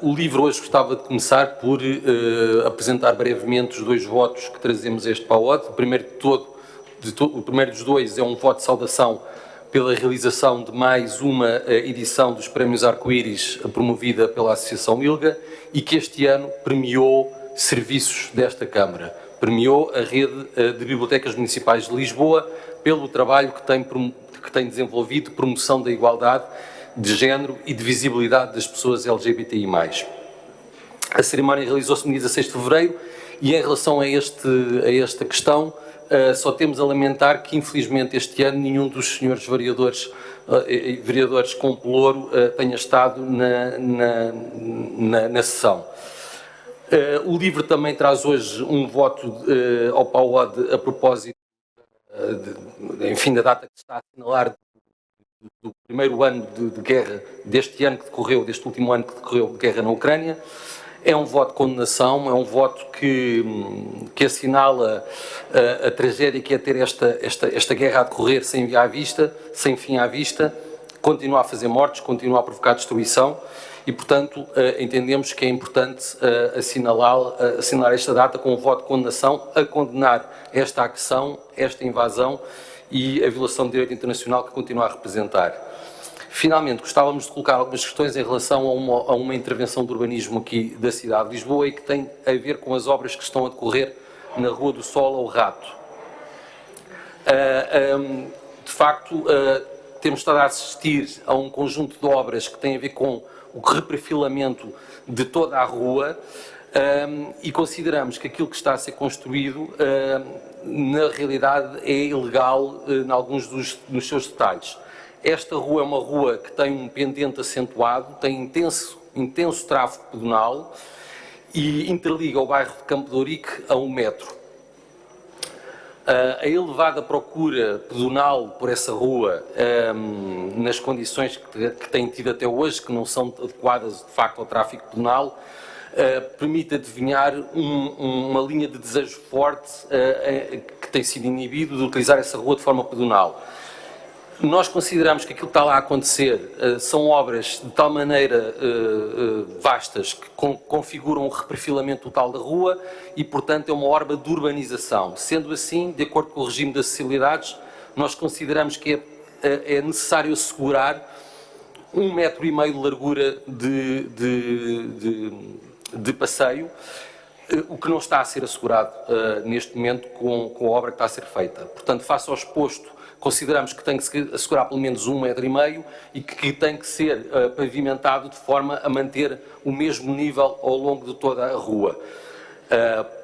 O livro hoje gostava de começar por uh, apresentar brevemente os dois votos que trazemos a este PAOD. O primeiro, de todo, de to o primeiro dos dois é um voto de saudação pela realização de mais uma uh, edição dos Prémios Arco-Íris promovida pela Associação ILGA e que este ano premiou serviços desta Câmara. Premiou a rede uh, de bibliotecas municipais de Lisboa pelo trabalho que tem, que tem desenvolvido de promoção da igualdade de género e de visibilidade das pessoas LGBTI+. A cerimónia realizou-se no dia 16 de fevereiro e em relação a, este, a esta questão uh, só temos a lamentar que infelizmente este ano nenhum dos senhores vereadores, uh, vereadores com pelouro uh, tenha estado na, na, na, na sessão. o livro também traz hoje um voto ao PAUOD a propósito de, enfim, da data que está a assinalar do primeiro ano de, de, guerra, deste ano que decorreu, deste último ano que decorreu de guerra na Ucrânia. É um voto de condenação, é um voto que, que assinala a, a tragédia que é ter esta, esta, esta guerra a decorrer sem à vista, sem fim à vista, continua a fazer mortes, continua a provocar destruição e, portanto, uh, entendemos que é importante assinalar, uh, assinalar esta data com um voto de condenação a condenar esta agressão, esta invasão e a violação do direito internacional que continua a representar. Finalmente, gostávamos de colocar algumas questões em relação a uma, a uma, intervenção de urbanismo aqui da cidade de Lisboa e que tem a ver com as obras que estão a decorrer na Rua do Sol ao Rato. Uh, ah, um, de facto, uh, temos estado a assistir a um conjunto de obras que têm a ver com o reperfilamento de toda a rua um, e consideramos que aquilo que está a ser construído na realidade é ilegal uh, em alguns dos, dos seus detalhes. Esta rua é uma rua que tem um pendente acentuado, tem intenso, intenso tráfego pedonal e interliga o bairro de Campo de Ourique a um metro. Uh, a elevada procura pedonal por essa rua, um, nas condições que, que tem tido até hoje, que não são adequadas de facto ao tráfego pedonal, uh, permite adivinhar um, uma linha de desejo forte uh, que tem sido inibido de utilizar essa rua de forma pedonal. Nós consideramos que aquilo que está lá a acontecer uh, são obras de tal maneira vastas que con configuram um reperfilamento total da rua e, portanto, é uma obra de urbanização. Sendo assim, de acordo com o regime das acessibilidades, nós consideramos que é, é necessário assegurar um metro e meio de largura de, de, de, de passeio, eh, o que não está a ser assegurado uh, neste momento com, com, a obra que está a ser feita. Portanto, face ao exposto, consideramos que tem que se assegurar pelo menos um metro e meio e que, que tem que ser uh, pavimentado de forma a manter o mesmo nível ao longo de toda a rua. Uh,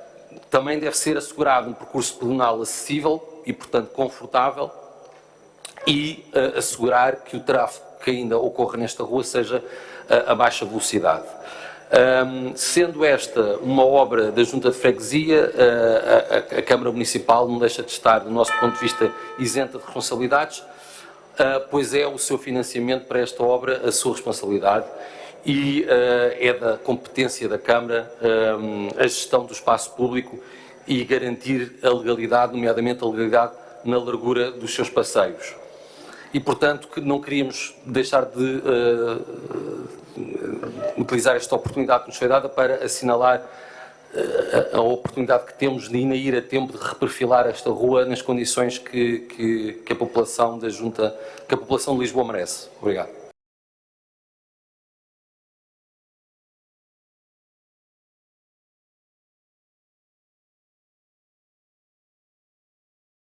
também deve ser assegurado um percurso pedonal acessível e, portanto, confortável e assegurar que o tráfego que ainda ocorre nesta rua seja a baixa velocidade. Um, sendo esta uma obra da Junta de Freguesia, a, a, a, Câmara Municipal não deixa de estar, do nosso ponto de vista, isenta de responsabilidades, uh, pois é o seu financiamento para esta obra a sua responsabilidade e uh, é da competência da Câmara um, a gestão do espaço público e garantir a legalidade, nomeadamente a legalidade na largura dos seus passeios. E, portanto, que não queríamos deixar de uh, utilizar esta oportunidade que nos foi dada para assinalar eh, a, oportunidade que temos de ainda ir a tempo de reperfilar esta rua nas condições que, que, que a população da Junta, que a população de Lisboa merece. Obrigado.